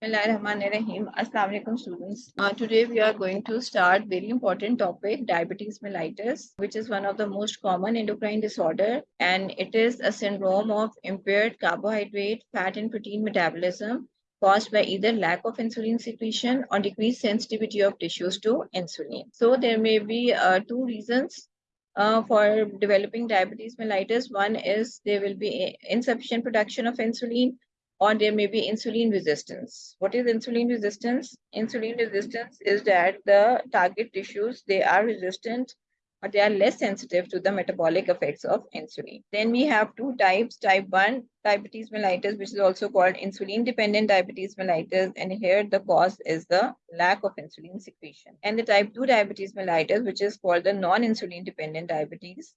Bismillahirrahmanirrahim. Students. Uh, today we are going to start very important topic diabetes mellitus which is one of the most common endocrine disorder and it is a syndrome of impaired carbohydrate, fat and protein metabolism caused by either lack of insulin secretion or decreased sensitivity of tissues to insulin. So there may be uh, two reasons uh, for developing diabetes mellitus. One is there will be insufficient production of insulin or there may be insulin resistance. What is insulin resistance? Insulin resistance is that the target tissues, they are resistant or they are less sensitive to the metabolic effects of insulin. Then we have two types, type 1 diabetes mellitus, which is also called insulin dependent diabetes mellitus. And here the cause is the lack of insulin secretion. And the type 2 diabetes mellitus, which is called the non-insulin dependent diabetes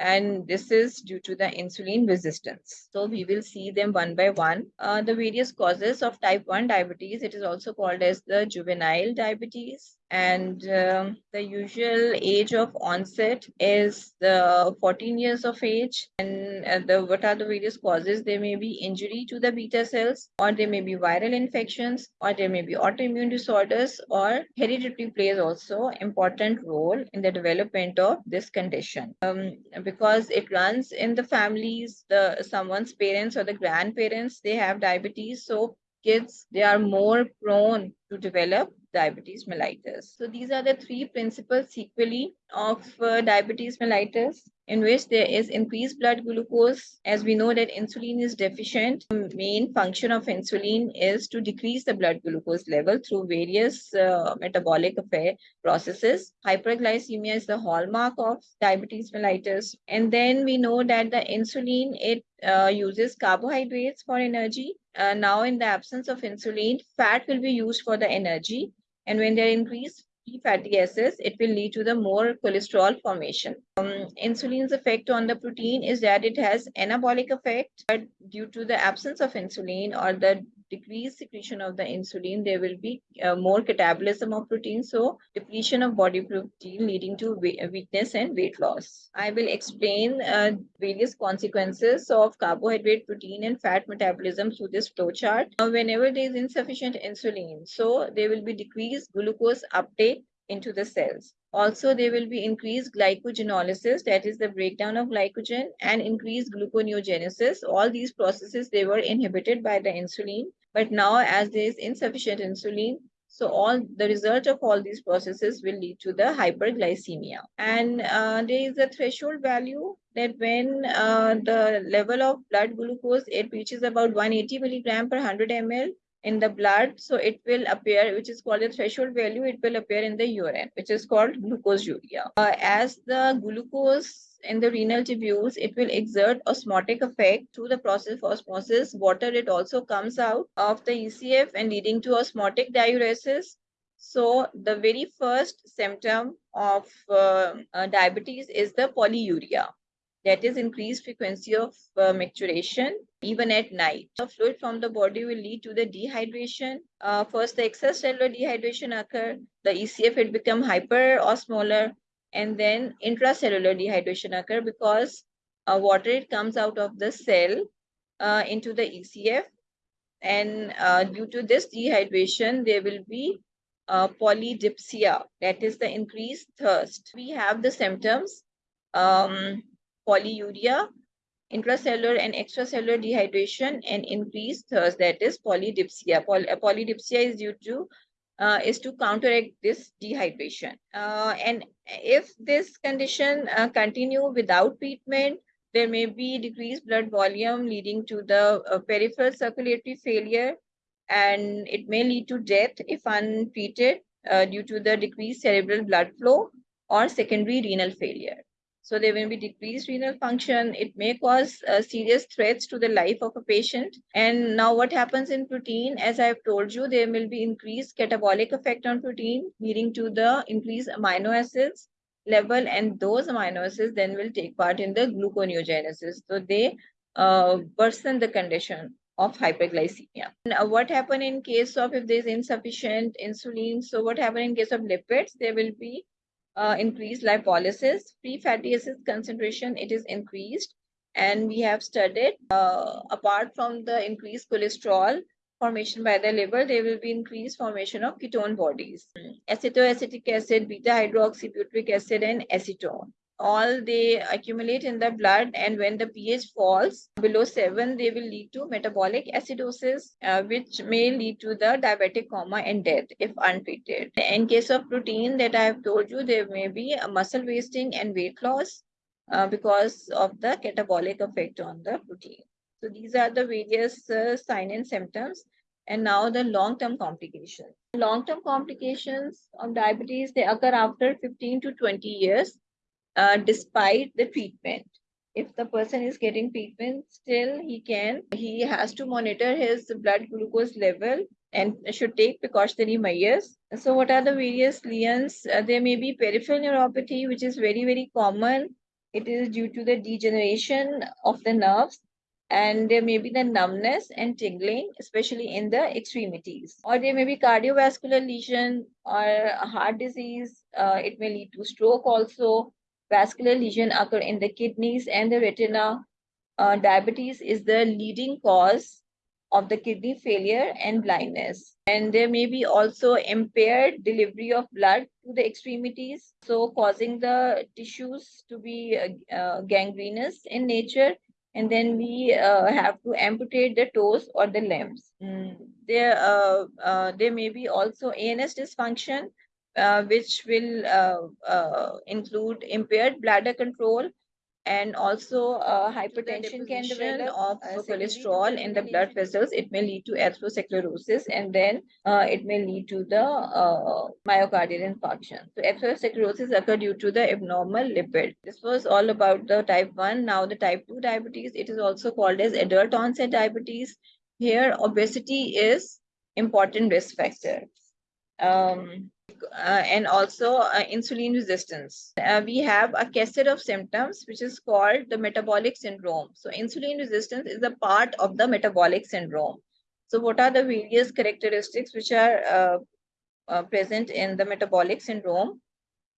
and this is due to the insulin resistance. So we will see them one by one. Uh, the various causes of type 1 diabetes, it is also called as the juvenile diabetes and um, the usual age of onset is the 14 years of age. And uh, the what are the various causes? There may be injury to the beta cells or there may be viral infections or there may be autoimmune disorders or hereditary plays also important role in the development of this condition. Um, because it runs in the families the someone's parents or the grandparents they have diabetes. So kids they are more prone to develop diabetes mellitus. So these are the three principal sequelae of uh, diabetes mellitus in which there is increased blood glucose. As we know that insulin is deficient, the main function of insulin is to decrease the blood glucose level through various uh, metabolic affair processes. Hyperglycemia is the hallmark of diabetes mellitus. And then we know that the insulin, it uh, uses carbohydrates for energy. Uh, now in the absence of insulin, fat will be used for the energy and when they increase free fatty acids, it will lead to the more cholesterol formation. Um, insulin's effect on the protein is that it has anabolic effect, but due to the absence of insulin or the decreased secretion of the insulin, there will be uh, more catabolism of protein. So depletion of body protein leading to weakness and weight loss. I will explain uh, various consequences of carbohydrate, protein and fat metabolism through this flowchart. Now, whenever there is insufficient insulin, so there will be decreased glucose uptake into the cells. Also, there will be increased glycogenolysis, that is the breakdown of glycogen, and increased gluconeogenesis. All these processes, they were inhibited by the insulin. But now, as there is insufficient insulin, so all the result of all these processes will lead to the hyperglycemia. And uh, there is a threshold value that when uh, the level of blood glucose, it reaches about 180 milligram per 100 ml, in the blood so it will appear which is called a threshold value it will appear in the urine which is called glucosuria uh, as the glucose in the renal tubules it will exert osmotic effect through the process of osmosis water it also comes out of the ecf and leading to osmotic diuresis so the very first symptom of uh, uh, diabetes is the polyuria that is increased frequency of uh, micturition even at night. The fluid from the body will lead to the dehydration. Uh, first, the extracellular dehydration occur. The ECF it become hyperosmolar and then intracellular dehydration occur because uh, water it comes out of the cell uh, into the ECF and uh, due to this dehydration there will be uh, polydipsia that is the increased thirst. We have the symptoms um, polyuria, intracellular and extracellular dehydration, and increased thirst, that is polydipsia. Poly uh, polydipsia is due to uh, is to counteract this dehydration. Uh, and if this condition uh, continue without treatment, there may be decreased blood volume leading to the uh, peripheral circulatory failure, and it may lead to death if untreated uh, due to the decreased cerebral blood flow or secondary renal failure. So there will be decreased renal function. It may cause uh, serious threats to the life of a patient. And now what happens in protein, as I've told you, there will be increased catabolic effect on protein, leading to the increased amino acids level. And those amino acids then will take part in the gluconeogenesis. So they uh, worsen the condition of hyperglycemia. Now, what happen in case of if there's insufficient insulin? So what happen in case of lipids? There will be uh, increased lipolysis, free fatty acids concentration, it is increased. And we have studied, uh, apart from the increased cholesterol, formation by the liver, there will be increased formation of ketone bodies. Acetoacetic acid, beta hydroxybutyric acid, and acetone. All they accumulate in the blood, and when the pH falls below 7, they will lead to metabolic acidosis, uh, which may lead to the diabetic coma and death if untreated. In case of protein that I have told you, there may be muscle wasting and weight loss uh, because of the catabolic effect on the protein. So these are the various uh, sign and symptoms. And now the long-term complications. Long-term complications of diabetes, they occur after 15 to 20 years, uh, despite the treatment. If the person is getting treatment, still he can, he has to monitor his blood glucose level and should take precautionary measures. So what are the various lesions? Uh, there may be peripheral neuropathy, which is very, very common. It is due to the degeneration of the nerves and there may be the numbness and tingling, especially in the extremities. Or there may be cardiovascular lesion or heart disease. Uh, it may lead to stroke also. Vascular lesion occur in the kidneys and the retina. Uh, diabetes is the leading cause of the kidney failure and blindness. And there may be also impaired delivery of blood to the extremities, so causing the tissues to be uh, uh gangrenous in nature and then we uh, have to amputate the toes or the limbs. Mm. There, uh, uh, there may be also ANS dysfunction, uh, which will uh, uh, include impaired bladder control and also uh, hypertension can develop of uh, cholesterol in the blood vessels. It may lead to atherosclerosis and then uh, it may lead to the uh, myocardial infarction. So atherosclerosis occur due to the abnormal lipid. This was all about the type 1. Now the type 2 diabetes, it is also called as adult onset diabetes. Here obesity is important risk factor. Um, uh, and also uh, insulin resistance. Uh, we have a cascade of symptoms, which is called the metabolic syndrome. So insulin resistance is a part of the metabolic syndrome. So what are the various characteristics which are uh, uh, present in the metabolic syndrome?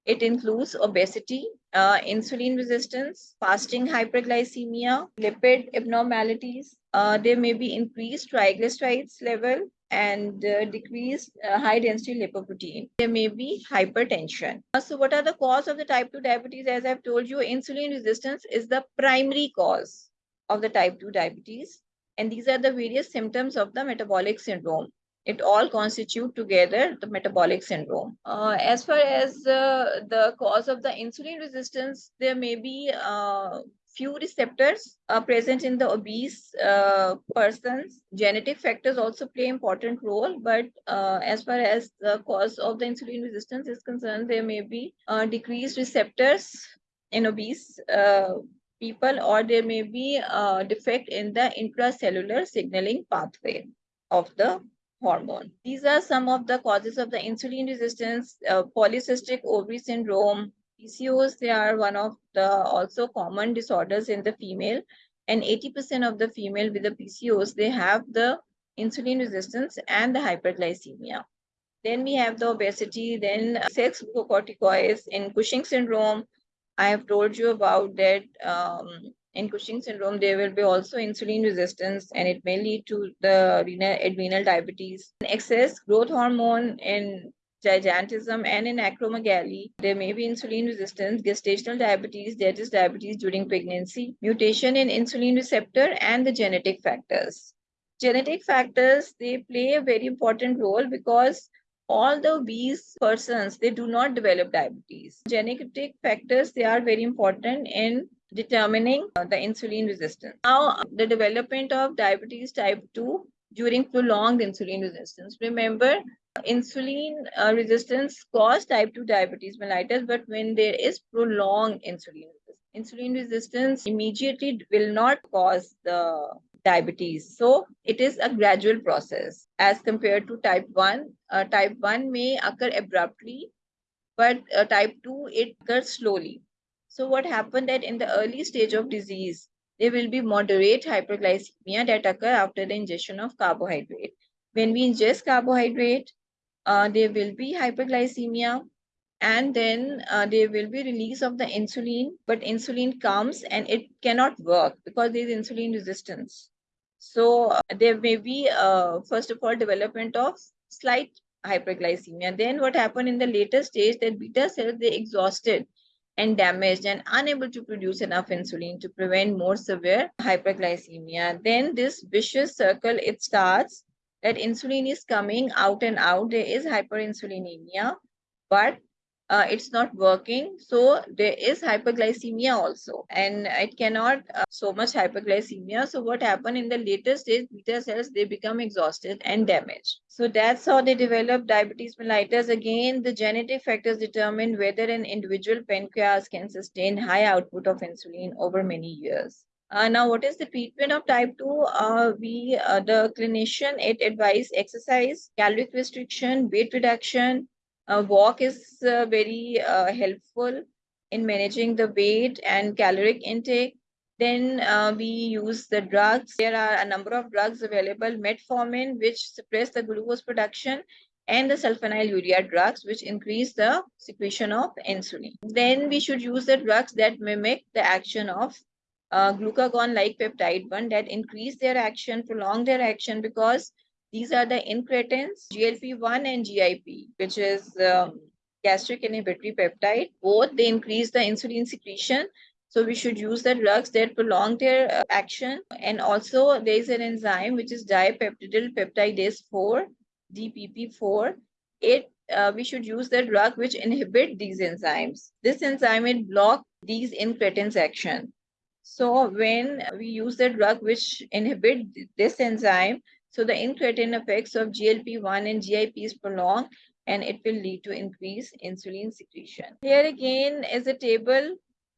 It includes obesity, uh, insulin resistance, fasting hyperglycemia, lipid abnormalities. there may be increased triglycerides level, and uh, decreased uh, high density lipoprotein. There may be hypertension. Uh, so what are the cause of the type 2 diabetes? As I've told you, insulin resistance is the primary cause of the type 2 diabetes. And these are the various symptoms of the metabolic syndrome. It all constitute together the metabolic syndrome. Uh, as far as uh, the cause of the insulin resistance, there may be uh, few receptors are present in the obese uh, persons. Genetic factors also play important role, but uh, as far as the cause of the insulin resistance is concerned, there may be uh, decreased receptors in obese uh, people, or there may be a defect in the intracellular signaling pathway of the hormone. These are some of the causes of the insulin resistance, uh, polycystic ovary syndrome, PCOS, they are one of the also common disorders in the female. And 80% of the female with the PCOS, they have the insulin resistance and the hyperglycemia. Then we have the obesity, then sex glucocorticoids in Cushing syndrome. I have told you about that um, in Cushing syndrome, there will be also insulin resistance and it may lead to the renal, adrenal diabetes. Excess growth hormone in gigantism, and in acromegaly. There may be insulin resistance, gestational diabetes, that is diabetes during pregnancy, mutation in insulin receptor, and the genetic factors. Genetic factors, they play a very important role because all the obese persons, they do not develop diabetes. Genetic factors, they are very important in determining the insulin resistance. Now, the development of diabetes type 2 during prolonged insulin resistance. Remember, insulin uh, resistance cause type 2 diabetes mellitus, but when there is prolonged insulin resistance, insulin resistance immediately will not cause the diabetes. So it is a gradual process as compared to type 1. Uh, type 1 may occur abruptly, but uh, type 2, it occurs slowly. So what happened that in the early stage of disease, there will be moderate hyperglycemia that occur after the ingestion of carbohydrate. When we ingest carbohydrate, uh, there will be hyperglycemia and then uh, there will be release of the insulin but insulin comes and it cannot work because there is insulin resistance So uh, there may be, uh, first of all, development of slight hyperglycemia. Then what happened in the later stage that beta cells, they exhausted and damaged and unable to produce enough insulin to prevent more severe hyperglycemia. Then this vicious circle, it starts that insulin is coming out and out. There is hyperinsulinemia, but uh, it's not working. So there is hyperglycemia also, and it cannot uh, so much hyperglycemia. So what happened in the later stage, beta cells, they become exhausted and damaged. So that's how they develop diabetes mellitus. Again, the genetic factors determine whether an individual pancreas can sustain high output of insulin over many years. Uh, now, what is the treatment of type 2? Uh, we, uh, the clinician, it advise exercise, caloric restriction, weight reduction, uh, walk is uh, very uh, helpful in managing the weight and caloric intake. Then we use the drugs. There are a number of drugs available, metformin, which suppress the glucose production, and the sulfonylurea drugs, which increase the secretion of insulin. Then we should use the drugs that mimic the action of uh, glucagon-like peptide 1 that increase their action, prolong their action because these are the incretins, GLP-1 and GIP, which is um, gastric inhibitory peptide. Both, they increase the insulin secretion. So we should use the drugs that prolong their uh, action. And also there is an enzyme, which is dipeptidyl peptidase 4, DPP4. It, uh, we should use the drug which inhibit these enzymes. This enzyme, it block these incretins action. So when we use the drug which inhibit this enzyme, so the incretin effects of GLP-1 and GIP is prolonged and it will lead to increased insulin secretion. Here again is a table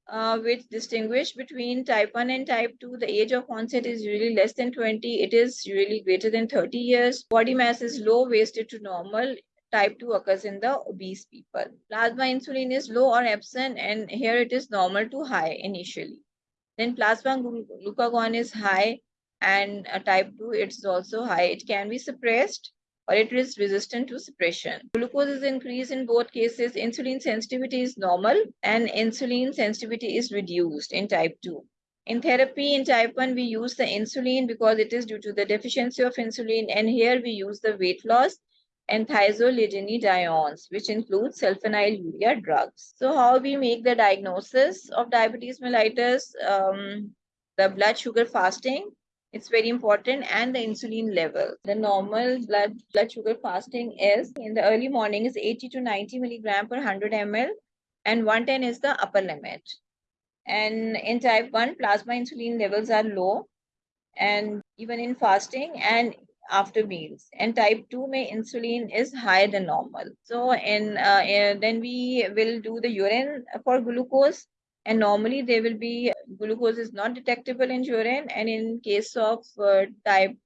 uh, which distinguish between type 1 and type 2. The age of onset is really less than 20. It is really greater than 30 years. Body mass is low, wasted to normal. Type 2 occurs in the obese people. Plasma insulin is low or absent and here it is normal to high initially. Then plasma glucagon is high and uh, type 2 it's also high. It can be suppressed or it is resistant to suppression. Glucose is increased in both cases. Insulin sensitivity is normal and insulin sensitivity is reduced in type 2 in therapy in type 1 we use the insulin because it is due to the deficiency of insulin and here we use the weight loss and thiazolidinediones, which include sulfonylurea drugs. So how we make the diagnosis of diabetes mellitus, um, the blood sugar fasting, it's very important and the insulin level the normal blood blood sugar fasting is in the early morning is 80 to 90 milligram per 100 ml and 110 is the upper limit and in type 1 plasma insulin levels are low and even in fasting and after meals. And type 2 may insulin is higher than normal. So and, uh, then we will do the urine for glucose. And normally there will be glucose is not detectable in urine. And in case of uh, type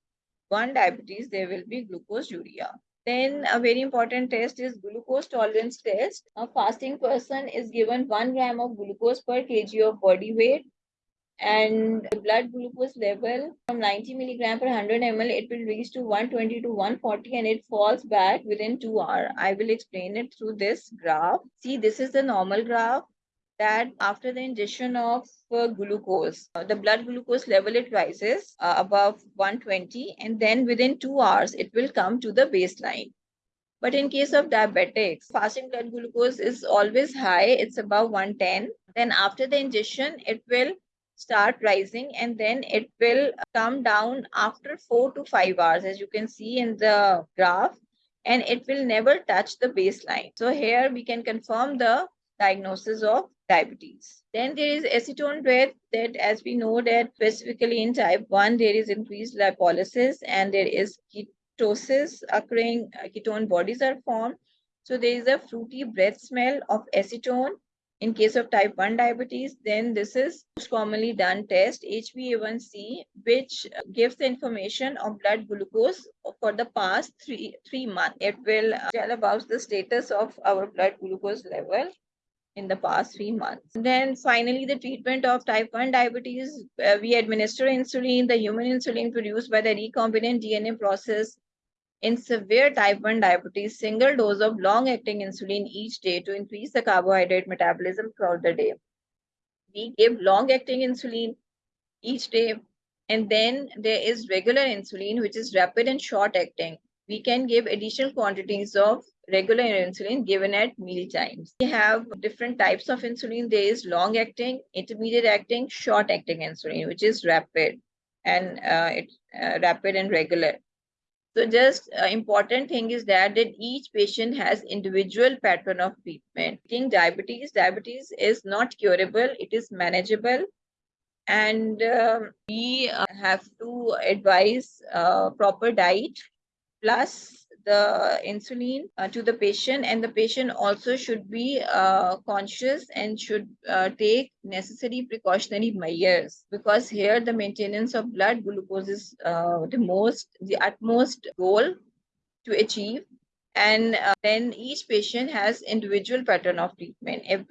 1 diabetes there will be glucosuria. Then a very important test is glucose tolerance test. A fasting person is given 1 gram of glucose per kg of body weight and blood glucose level from 90 milligram per 100 ml it will reach to 120 to 140 and it falls back within two hours i will explain it through this graph see this is the normal graph that after the ingestion of uh, glucose, uh, the blood glucose level, it rises uh, above 120 and then within two hours, it will come to the baseline. But in case of diabetics, fasting blood glucose is always high. It's above 110. Then after the ingestion, it will start rising and then it will come down after four to five hours, as you can see in the graph, and it will never touch the baseline. So here we can confirm the diagnosis of diabetes. Then there is acetone breath that as we know that specifically in type 1 there is increased lipolysis and there is ketosis occurring, uh, ketone bodies are formed. So there is a fruity breath smell of acetone. In case of type 1 diabetes, then this is most commonly done test HbA1c, which gives the information of blood glucose for the past three, three months. It will tell about the status of our blood glucose level in the past three months. And then finally, the treatment of type 1 diabetes, uh, we administer insulin, the human insulin produced by the recombinant DNA process in severe type 1 diabetes, single dose of long-acting insulin each day to increase the carbohydrate metabolism throughout the day. We give long-acting insulin each day And then there is regular insulin, which is rapid and short acting. We can give additional quantities of regular insulin given at meal times. We have different types of insulin. There is long acting, intermediate acting, short acting insulin, which is rapid and uh, uh, rapid and regular. So just uh, important thing is that that each patient has individual pattern of treatment. Think diabetes, diabetes is not curable. It is manageable and um, we uh, have to advise uh, proper diet plus the insulin uh, to the patient and the patient also should be uh, conscious and should uh, take necessary precautionary measures. Because here the maintenance of blood glucose is uh, the most the utmost goal to achieve. And then each patient has individual pattern of treatment. If